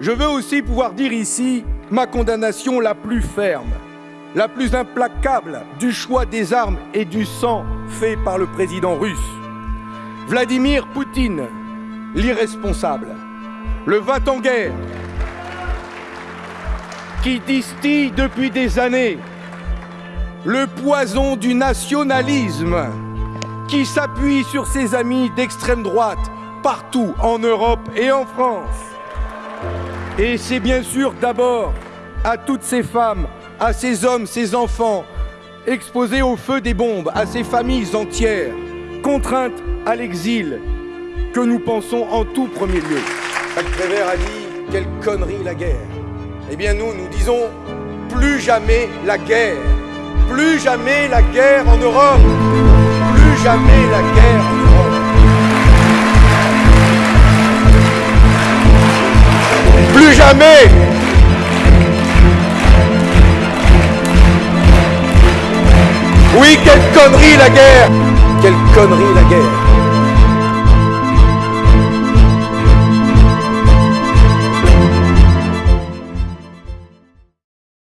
Je veux aussi pouvoir dire ici ma condamnation la plus ferme, la plus implacable du choix des armes et du sang fait par le président russe. Vladimir Poutine, l'irresponsable, le va-t-en-guerre, qui distille depuis des années le poison du nationalisme, qui s'appuie sur ses amis d'extrême droite partout en Europe et en France. Et c'est bien sûr d'abord à toutes ces femmes, à ces hommes, ces enfants, exposés au feu des bombes, à ces familles entières, contraintes à l'exil, que nous pensons en tout premier lieu. Jacques Prévert a dit quelle connerie la guerre. Eh bien nous, nous disons plus jamais la guerre. Plus jamais la guerre en Europe. Plus jamais la guerre. Jamais. Oui, quelle connerie la guerre